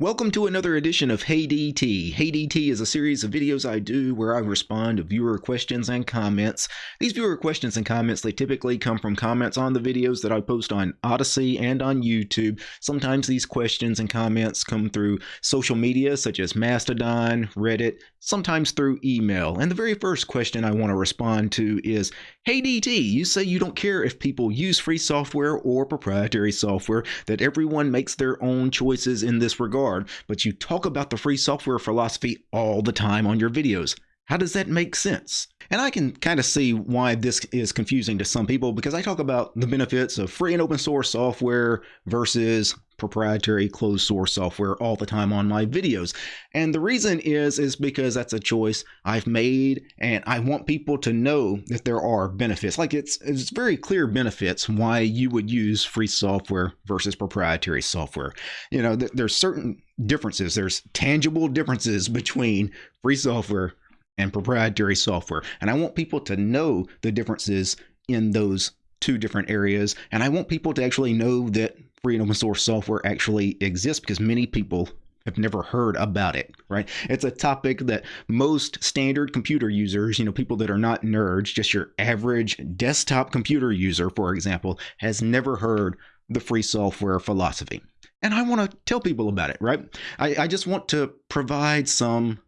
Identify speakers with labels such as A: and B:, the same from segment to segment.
A: Welcome to another edition of Hey DT. Hey DT is a series of videos I do where I respond to viewer questions and comments. These viewer questions and comments, they typically come from comments on the videos that I post on Odysee and on YouTube. Sometimes these questions and comments come through social media such as Mastodon, Reddit, sometimes through email. And the very first question I want to respond to is, Hey DT, you say you don't care if people use free software or proprietary software, that everyone makes their own choices in this regard but you talk about the free software philosophy all the time on your videos. How does that make sense? And I can kind of see why this is confusing to some people because I talk about the benefits of free and open source software versus proprietary closed source software all the time on my videos. And the reason is is because that's a choice I've made and I want people to know that there are benefits. Like it's it's very clear benefits why you would use free software versus proprietary software. You know, th- there's certain differences. There's tangible differences between free software and proprietary software. And I want people to know the differences in those two different areas. And I want people to actually know that free and open source software actually exists because many people have never heard about it, right? It's a topic that most standard computer users, you know, people that are not nerds, just your average desktop computer user, for example, has never heard the free software philosophy. And I want to tell people about it, right? I, I just want to provide some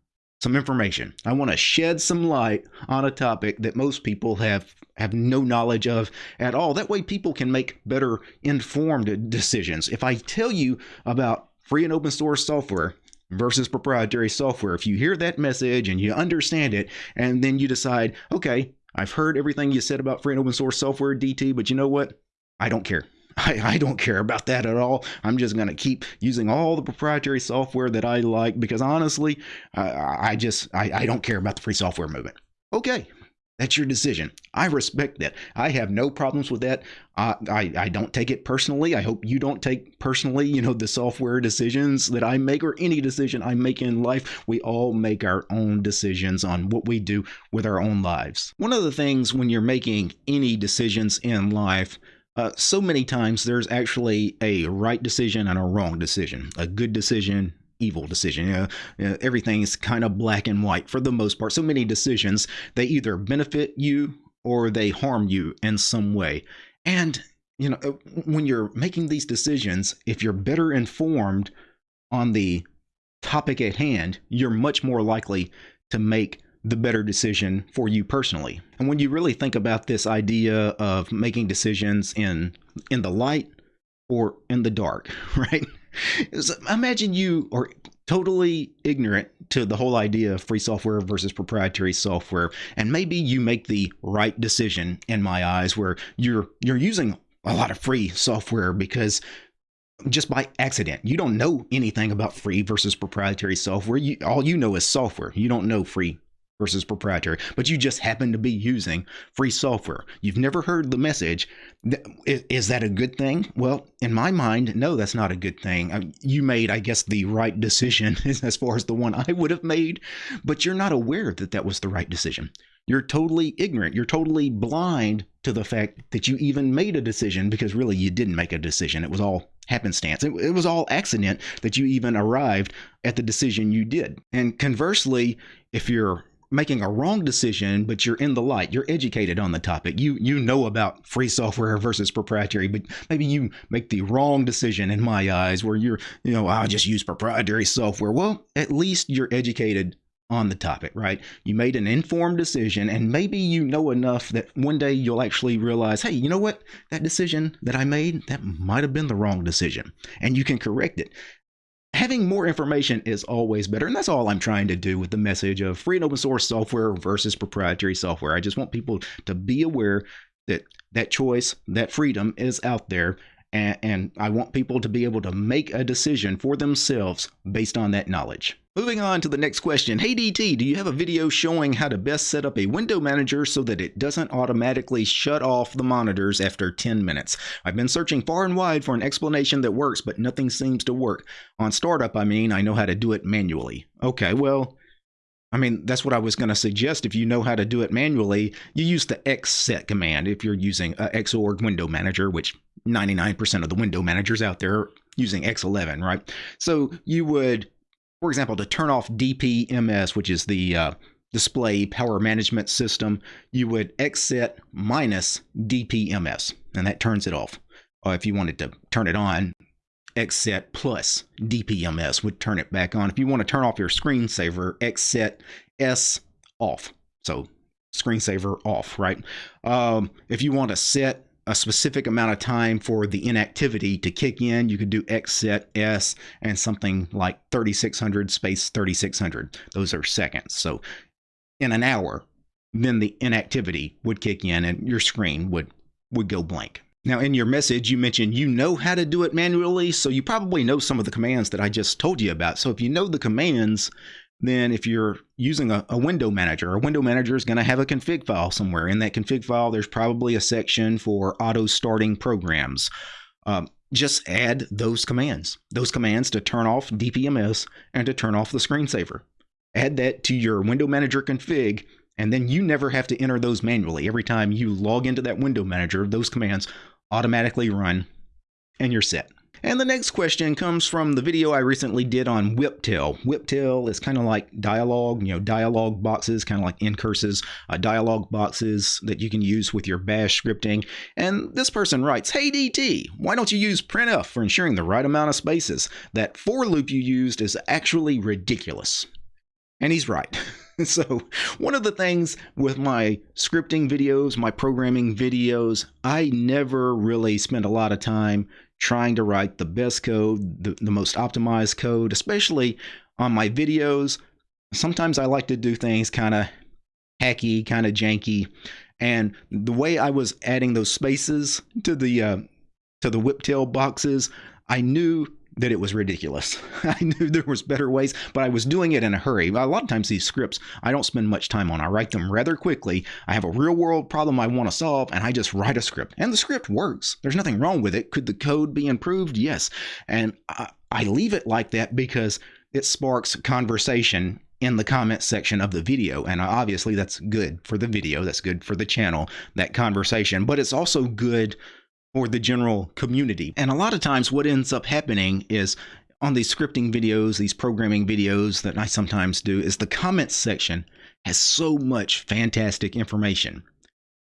A: some information. I want to shed some light on a topic that most people have have no knowledge of at all. That way people can make better informed decisions. If I tell you about free and open source software versus proprietary software, if you hear that message and you understand it and then you decide, "Okay, I've heard everything you said about free and open source software DT, but you know what? I don't care. I, I don't care about that at all. I'm just going to keep using all the proprietary software that I like because honestly, I, I just I, I don't care about the free software movement. Okay, that's your decision. I respect that. I have no problems with that. I, I don't take it personally. I hope you don't take personally, you know, the software decisions that I make or any decision I make in life. We all make our own decisions on what we do with our own lives. One of the things when you're making any decisions in life, uh, so many times there's actually a right decision and a wrong decision, a good decision, evil decision. You know, you know, everything's kind of black and white for the most part. So many decisions, they either benefit you or they harm you in some way. And, you know, uh, when you're making these decisions, if you're better informed on the topic at hand, you're much more likely to make the better decision for you personally. And when you really think about this idea of making decisions in in the light or in the dark, right? So imagine you are totally ignorant to the whole idea of free software versus proprietary software and maybe you make the right decision in my eyes where you're you're using a lot of free software because just by accident. You don't know anything about free versus proprietary software. You, all you know is software. You don't know free versus proprietary, but you just happen to be using free software. You've never heard the message. Is that a good thing? Well, in my mind, no, that's not a good thing. You made, I guess, the right decision as far as the one I would have made, but you're not aware that that was the right decision. You're totally ignorant. You're totally blind to the fact that you even made a decision because really you didn't make a decision. It was all happenstance. It, it, was all accident that you even arrived at the decision you did. And conversely, if you're making a wrong decision, but you're in the light. You're educated on the topic. You you know about free software versus proprietary, but maybe you make the wrong decision in my eyes where you're, you know, I'll just use proprietary software. Well, at least you're educated on the topic, right? You made an informed decision, and maybe you know enough that one day you'll actually realize, hey, you know what? That decision that I made, that might have been the wrong decision, and you can correct it having more information is always better. And that's all I'm trying to do with the message of free and open source software versus proprietary software. I just want people to be aware that that choice, that freedom is out there. And, and I want people to be able to make a decision for themselves based on that knowledge. Moving on to the next question. Hey DT, do you have a video showing how to best set up a window manager so that it doesn't automatically shut off the monitors after 10 minutes? I've been searching far and wide for an explanation that works, but nothing seems to work. On startup, I mean, I know how to do it manually. Okay, well, I mean, that's what I was going to suggest. If you know how to do it manually, you use the xset command if you're using a Xorg window manager, which 99% of the window managers out there using X11, right? So you would, for example, to turn off DPMS, which is the uh, display power management system, you would xset minus DPMS, and that turns it off. Or if you wanted to turn it on, xset plus DPMS would turn it back on. If you want to turn off your screensaver, xset S off. So screensaver off, right? Um, if you want to set a specific amount of time for the inactivity to kick in, you could do xset S and something like 3600 space 3600. Those are seconds. So in an hour, then the inactivity would kick in and your screen would would go blank. Now, in your message, you mentioned you know how to do it manually, so you probably know some of the commands that I just told you about. So if you know the commands, then if you're using a, a, window manager, a window manager is going to have a config file somewhere. In that config file, there's probably a section for auto starting programs. Um, just add those commands, those commands to turn off DPMS and to turn off the screensaver. Add that to your window manager config, and then you never have to enter those manually. Every time you log into that window manager, those commands automatically run and you're set. And the next question comes from the video I recently did on WhipTail. WhipTail is kind of like dialogue, you know, dialogue boxes, kind of like ncurses, uh, dialogue boxes that you can use with your bash scripting. And this person writes, Hey DT, why don't you use printf for ensuring the right amount of spaces? That for loop you used is actually ridiculous. And he's right. so, one of the things with my scripting videos, my programming videos, I never really spend a lot of time trying to write the best code, the, the most optimized code, especially on my videos. Sometimes I like to do things kind of hacky, kind of janky. And the way I was adding those spaces to the uh, to the WhipTail boxes, I knew that it was ridiculous. I knew there was better ways, but I was doing it in a hurry. A lot of times these scripts I don't spend much time on. I write them rather quickly. I have a real world problem I want to solve and I just write a script. And the script works. There's nothing wrong with it. Could the code be improved? Yes. And I, I leave it like that because it sparks conversation in the comment section of the video. And obviously that's good for the video. That's good for the channel, that conversation, but it's also good or the general community. And a lot of times what ends up happening is on these scripting videos, these programming videos that I sometimes do, is the comments section has so much fantastic information.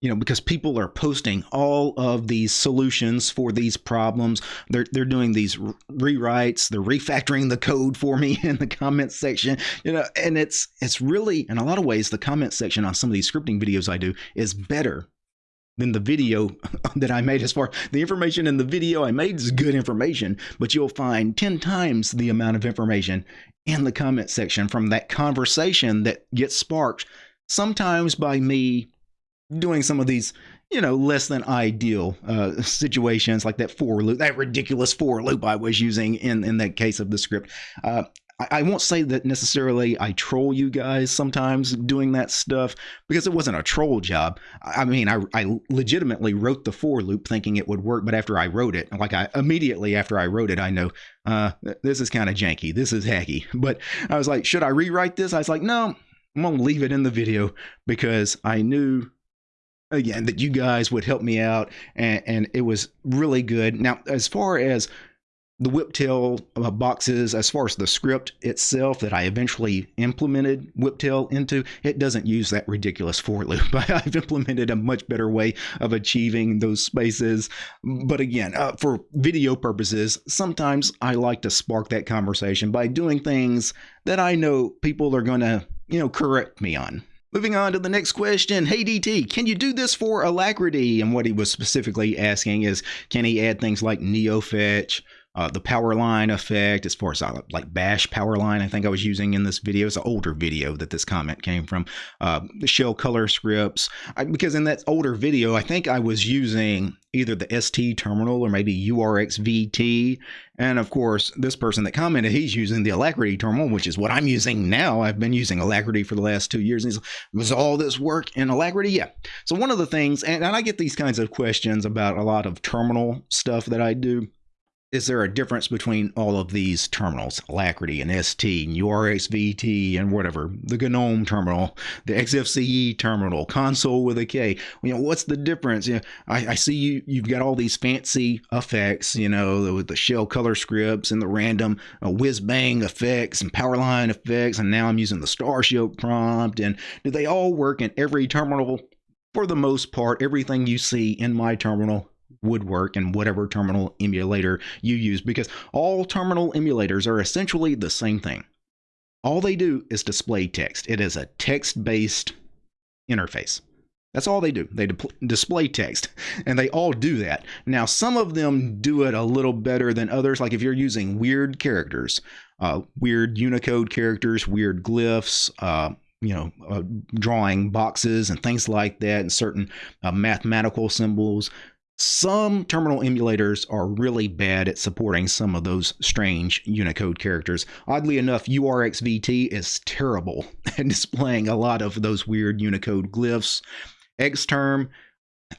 A: You know, because people are posting all of these solutions for these problems. They're they're doing these rewrites, they're refactoring the code for me in the comments section. You know, and it's it's really in a lot of ways the comment section on some of these scripting videos I do is better than the video that I made as far the information in the video I made is good information, but you'll find 10 times the amount of information in the comment section from that conversation that gets sparked sometimes by me doing some of these you know less than ideal uh, situations like that for loop that ridiculous for loop i was using in in that case of the script. Uh, I won't say that necessarily I troll you guys sometimes doing that stuff because it wasn't a troll job. I mean, I, I legitimately wrote the for loop thinking it would work, but after I wrote it, like I immediately after I wrote it, I know uh, this is kind of janky. This is hacky. But I was like, should I rewrite this? I was like, no, I'm going to leave it in the video because I knew again that you guys would help me out and, and it was really good. Now, as far as the WhipTail uh, boxes, as far as the script itself that I eventually implemented WhipTail into, it doesn't use that ridiculous for loop. But I've implemented a much better way of achieving those spaces. But again, uh, for video purposes, sometimes I like to spark that conversation by doing things that I know people are going to, you know, correct me on. Moving on to the next question. Hey DT, can you do this for Alacritty? And what he was specifically asking is, can he add things like NeoFetch, uh, the power line effect as far as uh, like bash power line i think i was using in this video. It's an older video that this comment came from. Uh, the shell color scripts. I, because in that older video i think i was using either the st terminal or maybe urxvt and of course this person that commented he's using the alacritty terminal which is what i'm using now. I've been using alacritty for the last two years. And was all this work in alacritty? Yeah. So one of the things and, and i get these kinds of questions about a lot of terminal stuff that i do is there a difference between all of these terminals, Alacritty and ST and URXVT and whatever, the GNOME terminal, the XFCE terminal, console with a K? You know, what's the difference? You know, I, I see you, you've got all these fancy effects, you know, with the shell color scripts and the random uh, whiz bang effects and powerline effects, and now I'm using the star Starship prompt. And do they all work in every terminal? For the most part, everything you see in my terminal would work in whatever terminal emulator you use because all terminal emulators are essentially the same thing. All they do is display text. It is a text-based interface. That's all they do. They display text, and they all do that. Now, some of them do it a little better than others. Like if you're using weird characters, uh, weird Unicode characters, weird glyphs, uh, you know, uh, drawing boxes and things like that, and certain uh, mathematical symbols. Some terminal emulators are really bad at supporting some of those strange Unicode characters. Oddly enough, URXVT is terrible at displaying a lot of those weird Unicode glyphs. Xterm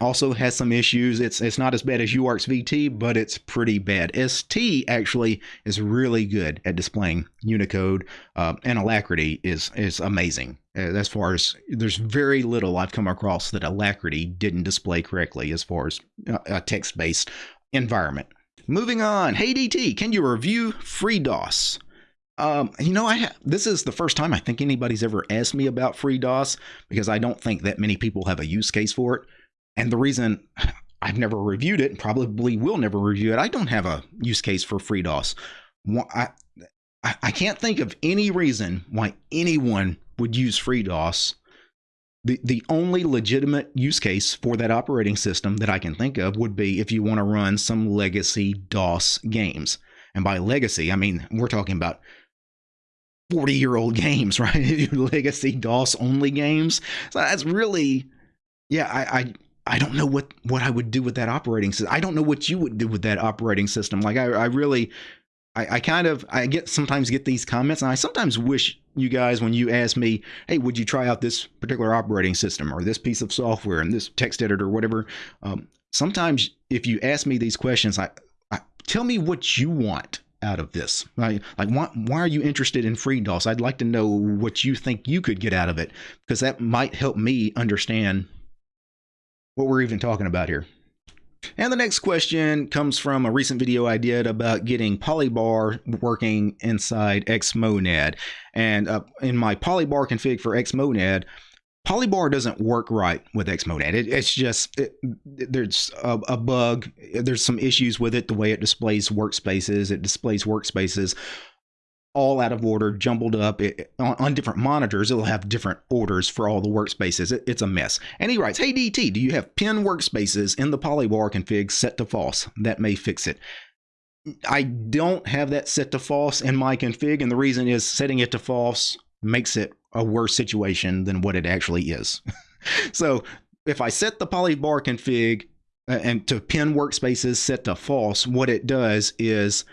A: also has some issues. It's it's not as bad as URXVT, but it's pretty bad. ST actually is really good at displaying Unicode, uh, and Alacritty is is amazing. Uh, as far as there's very little I've come across that Alacritty didn't display correctly as far as uh, a text-based environment. Moving on, hey DT, can you review FreeDOS? Um, you know, I have this is the first time I think anybody's ever asked me about FreeDOS because I don't think that many people have a use case for it. And the reason I've never reviewed it, and probably will never review it, I don't have a use case for FreeDOS. I, I can't think of any reason why anyone would use FreeDOS. The, the only legitimate use case for that operating system that I can think of would be if you want to run some legacy DOS games. And by legacy, I mean, we're talking about 40 year old games, right? legacy DOS only games. So that's really, yeah, I, I I don't know what what I would do with that operating system. I don't know what you would do with that operating system. Like I, I really, I, I kind of I get sometimes get these comments, and I sometimes wish you guys when you ask me, hey, would you try out this particular operating system or this piece of software and this text editor or whatever? Um, sometimes if you ask me these questions, I, I tell me what you want out of this. Like, like why, why are you interested in FreeDOS? I'd like to know what you think you could get out of it because that might help me understand what we're even talking about here. And the next question comes from a recent video I did about getting Polybar working inside Xmonad. And uh, in my Polybar config for Xmonad, Polybar doesn't work right with Xmonad. It, it's just it, there's a, a, bug. There's some issues with it. The way it displays workspaces, it displays workspaces all out of order, jumbled up it, on, on, different monitors. It'll have different orders for all the workspaces. It, it's a mess. And he writes, Hey DT, do you have pin workspaces in the polybar config set to false? That may fix it. I don't have that set to false in my config, and the reason is setting it to false makes it a worse situation than what it actually is. so if I set the polybar config uh, and to pin workspaces set to false, what it does is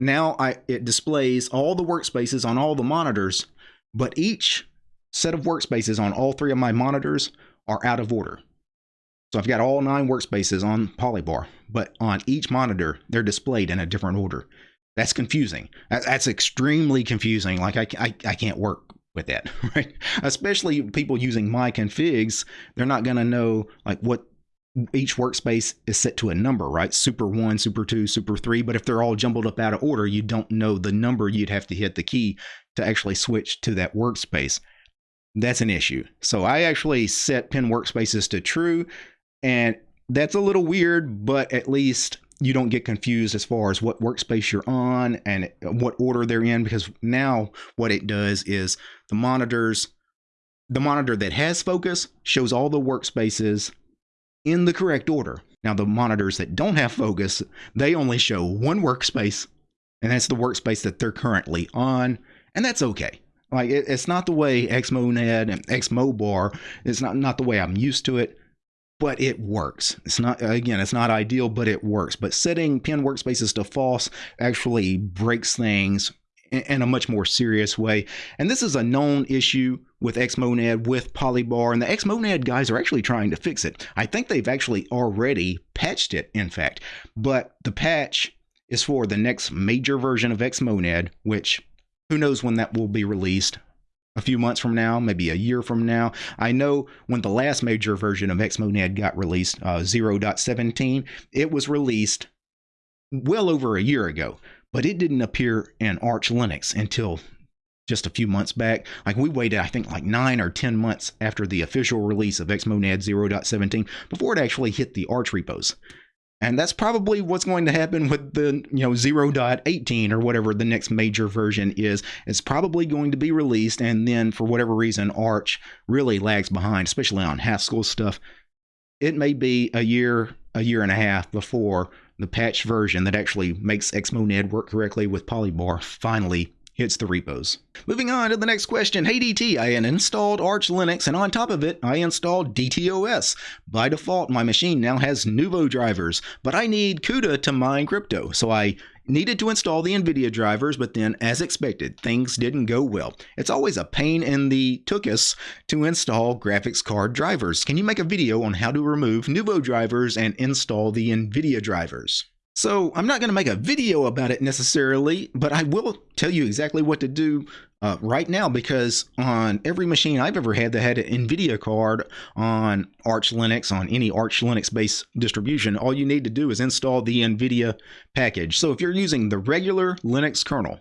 A: now I, it displays all the workspaces on all the monitors, but each set of workspaces on all three of my monitors are out of order. So I've got all nine workspaces on Polybar, but on each monitor, they're displayed in a different order. That's confusing. That's extremely confusing. Like I, I, I can't work with that, right? Especially people using my configs, they're not going to know like what each workspace is set to a number, right? Super 1, Super 2, Super 3. But if they're all jumbled up out of order, you don't know the number you'd have to hit the key to actually switch to that workspace. That's an issue. So I actually set pin workspaces to true, and that's a little weird, but at least you don't get confused as far as what workspace you're on and what order they're in because now what it does is the monitors the monitor that has focus shows all the workspaces in the correct order. Now, the monitors that don't have focus, they only show one workspace, and that's the workspace that they're currently on, and that's okay. Like it, it's not the way Xmonad and Xmobar. It's not not the way I'm used to it, but it works. It's not again, it's not ideal, but it works. But setting pin workspaces to false actually breaks things in a much more serious way. And this is a known issue with Xmonad, with Polybar, and the Xmonad guys are actually trying to fix it. I think they've actually already patched it, in fact, but the patch is for the next major version of Xmonad, which who knows when that will be released. A few months from now, maybe a year from now. I know when the last major version of Xmonad got released, uh, 0.17, it was released well over a year ago, but it didn't appear in Arch Linux until just a few months back. Like we waited, I think, like nine or 10 months after the official release of Xmonad 0.17 before it actually hit the Arch repos. And that's probably what's going to happen with the, you know, 0.18 or whatever the next major version is. It's probably going to be released, and then for whatever reason, Arch really lags behind, especially on Haskell stuff. It may be a year, a year and a half before the patch version that actually makes Xmonad work correctly with Polybar finally hits the repos. Moving on to the next question. Hey DT, I installed Arch Linux and on top of it, I installed DTOS. By default, my machine now has Nouveau drivers, but I need CUDA to mine crypto. So I needed to install the NVIDIA drivers, but then as expected, things didn't go well. It's always a pain in the tuchus to install graphics card drivers. Can you make a video on how to remove Nouveau drivers and install the NVIDIA drivers? So I'm not going to make a video about it necessarily, but I will tell you exactly what to do uh, right now because on every machine I've ever had that had an NVIDIA card on Arch Linux, on any Arch Linux based distribution, all you need to do is install the NVIDIA package. So if you're using the regular Linux kernel,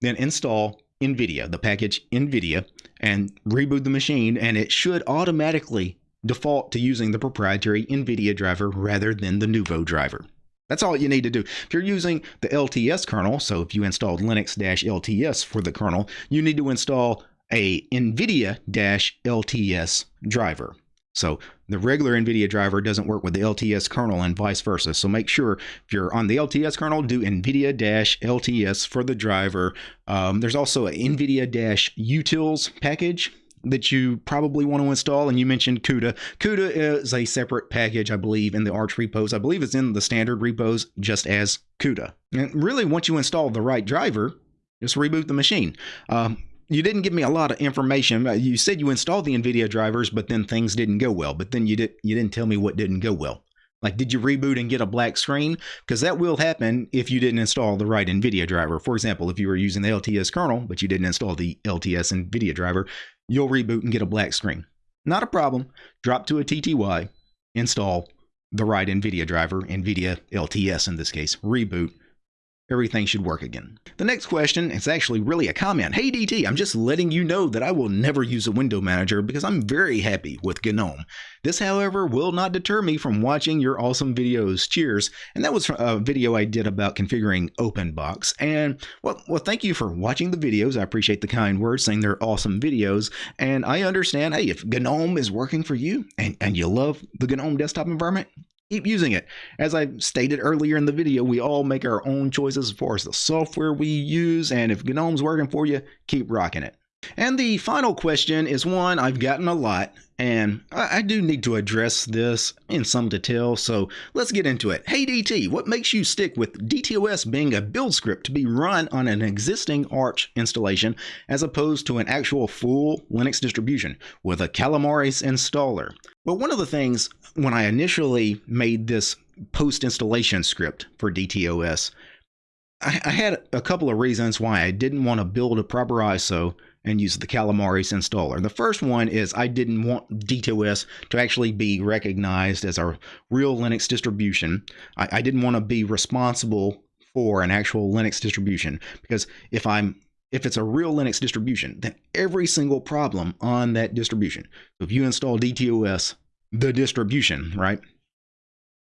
A: then install NVIDIA, the package NVIDIA, and reboot the machine, and it should automatically default to using the proprietary NVIDIA driver rather than the Nouveau driver. That's all you need to do. If you're using the LTS kernel, so if you installed Linux-LTS for the kernel, you need to install a NVIDIA-LTS driver. So the regular NVIDIA driver doesn't work with the LTS kernel and vice versa. So make sure if you're on the LTS kernel, do NVIDIA-LTS for the driver. Um, there's also an NVIDIA-utils package that you probably want to install, and you mentioned CUDA. CUDA is a separate package, I believe, in the Arch repos. I believe it's in the standard repos just as CUDA. And really, once you install the right driver, just reboot the machine. Um, you didn't give me a lot of information. Uh, you said you installed the NVIDIA drivers, but then things didn't go well. But then you did you didn't tell me what didn't go well. Like, did you reboot and get a black screen? Because that will happen if you didn't install the right NVIDIA driver. For example, if you were using the LTS kernel, but you didn't install the LTS NVIDIA driver, you'll reboot and get a black screen. Not a problem. Drop to a TTY, install the right NVIDIA driver, NVIDIA LTS in this case, reboot, everything should work again. The next question is actually really a comment. Hey DT, I'm just letting you know that I will never use a window manager because I'm very happy with GNOME. This, however, will not deter me from watching your awesome videos. Cheers. And that was a video I did about configuring OpenBox. And well, well, thank you for watching the videos. I appreciate the kind words saying they're awesome videos. And I understand, hey, if GNOME is working for you and, and you love the GNOME desktop environment, keep using it. As I stated earlier in the video, we all make our own choices as far as the software we use, and if GNOME's working for you, keep rocking it. And the final question is one I've gotten a lot, and I, do need to address this in some detail, so let's get into it. Hey DT, what makes you stick with DTOS being a build script to be run on an existing Arch installation as opposed to an actual full Linux distribution with a Calamares installer? Well, one of the things when I initially made this post installation script for DTOS, I, I had a couple of reasons why I didn't want to build a proper ISO and use the Calamares installer. The first one is I didn't want DTOS to actually be recognized as a real Linux distribution. I, I didn't want to be responsible for an actual Linux distribution because if I'm if it's a real Linux distribution, then every single problem on that distribution. So if you install DTOS, the distribution, right?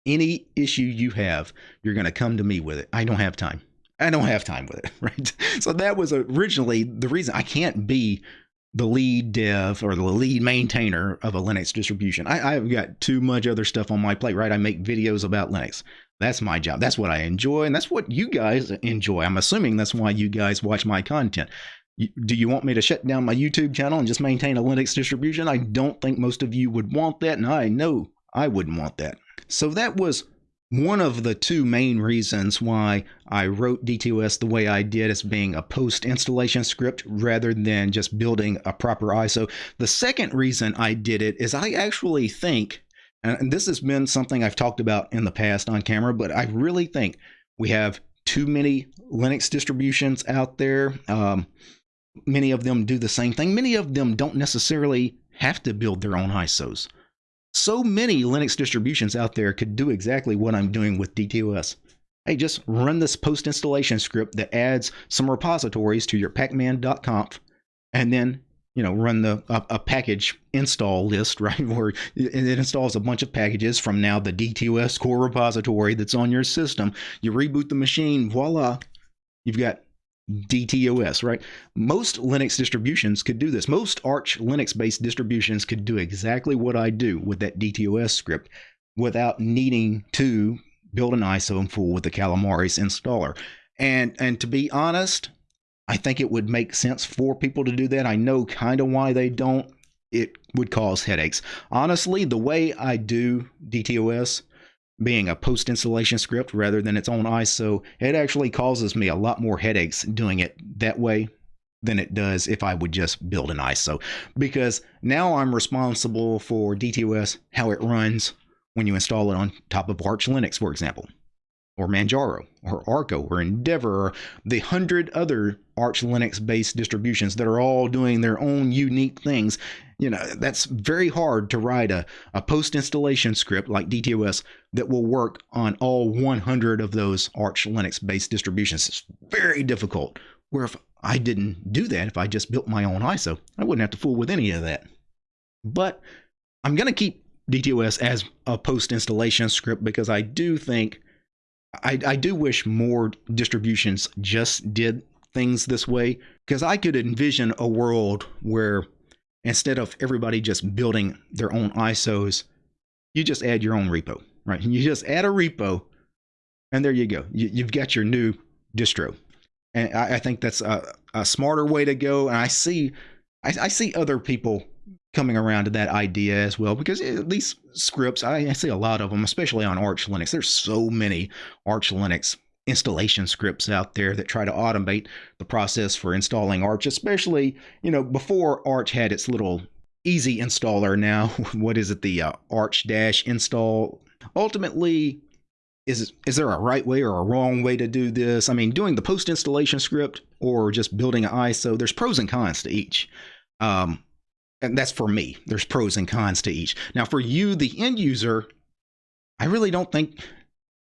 A: Any issue you have, you're going to come to me with it. I don't have time. I don't have time with it, right? So that was originally the reason I can't be the lead dev or the lead maintainer of a Linux distribution. I, have got too much other stuff on my plate, right? I make videos about Linux. That's my job. That's what I enjoy, and that's what you guys enjoy. I'm assuming that's why you guys watch my content. Do you want me to shut down my YouTube channel and just maintain a Linux distribution? I don't think most of you would want that, and I know I wouldn't want that. So that was one of the two main reasons why I wrote DTOS the way I did as being a post installation script rather than just building a proper ISO. The second reason I did it is I actually think, and this has been something I've talked about in the past on camera, but I really think we have too many Linux distributions out there. Um, many of them do the same thing. Many of them don't necessarily have to build their own ISOs. So many Linux distributions out there could do exactly what I'm doing with DTOS. Hey, just run this post installation script that adds some repositories to your pacman.conf and then you know run the a, a, package install list right where it installs a bunch of packages from now the DTOS core repository that's on your system you reboot the machine voila you've got DTOS right most Linux distributions could do this most Arch Linux based distributions could do exactly what I do with that DTOS script without needing to build an ISO and fool with the Calamares installer and and to be honest I think it would make sense for people to do that. I know kind of why they don't. It would cause headaches. Honestly, the way I do DTOS, being a post installation script rather than its own ISO, it actually causes me a lot more headaches doing it that way than it does if I would just build an ISO. Because now I'm responsible for DTOS, how it runs when you install it on top of Arch Linux, for example or Manjaro or Arco or Endeavor or the hundred other Arch Linux based distributions that are all doing their own unique things. You know, that's very hard to write a, a post installation script like DTOS that will work on all 100 of those Arch Linux based distributions. It's very difficult. Where if I didn't do that, if I just built my own ISO, I wouldn't have to fool with any of that. But I'm going to keep DTOS as a post installation script because I do think I, I do wish more distributions just did things this way because I could envision a world where instead of everybody just building their own ISOs, you just add your own repo, right? You just add a repo, and there you go. You, have got your new distro, and I, I think that's a, a, smarter way to go. And I see, I, I see other people coming around to that idea as well because these scripts I, I see a lot of them especially on arch linux there's so many arch linux installation scripts out there that try to automate the process for installing arch especially you know before arch had its little easy installer now what is it the uh, arch dash install ultimately is is there a right way or a wrong way to do this i mean doing the post installation script or just building an iso there's pros and cons to each um, and that's for me. There's pros and cons to each. Now, for you, the end user, I really don't think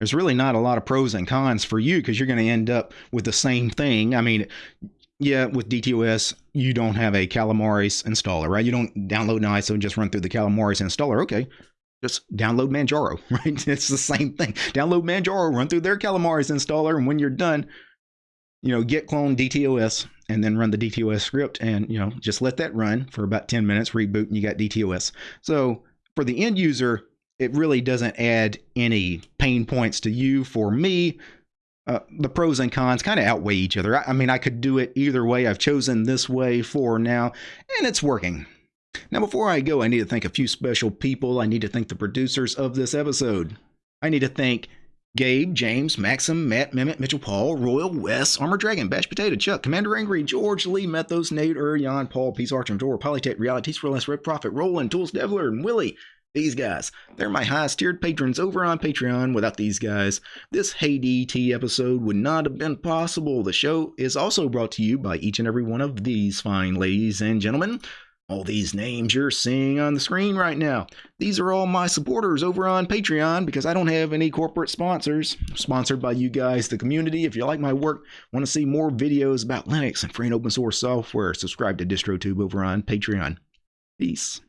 A: there's really not a lot of pros and cons for you because you're going to end up with the same thing. I mean, yeah, with DTOS, you don't have a Calamares installer, right? You don't download an ISO and just run through the Calamares installer. Okay, just download Manjaro, right? It's the same thing. Download Manjaro, run through their Calamares installer, and when you're done, you know, git clone DTOS and then run the DTOS script and, you know, just let that run for about 10 minutes, reboot, and you got DTOS. So for the end user, it really doesn't add any pain points to you. For me, uh, the pros and cons kind of outweigh each other. I, I mean, I could do it either way. I've chosen this way for now, and it's working. Now, before I go, I need to thank a few special people. I need to thank the producers of this episode. I need to thank Gabe, James, Maxim, Matt, Mehmet, Mitchell, Paul, Royal, Wes, Armor Dragon, Bash Potato, Chuck, Commander Angry, George, Lee, Methos, Nate, Urion, Paul, Peace Archer, Door, Polytech, Reality, Freelance, Red Prophet, Roland, Tools, Devler, and Willie. These guys, they're my highest tiered patrons over on Patreon. Without these guys, this Hey DT episode would not have been possible. The show is also brought to you by each and every one of these fine ladies and gentlemen. All these names you're seeing on the screen right now, these are all my supporters over on Patreon because I don't have any corporate sponsors. I'm sponsored by you guys, the community. If you like my work, want to see more videos about Linux and free and open source software, subscribe to DistroTube over on Patreon. Peace.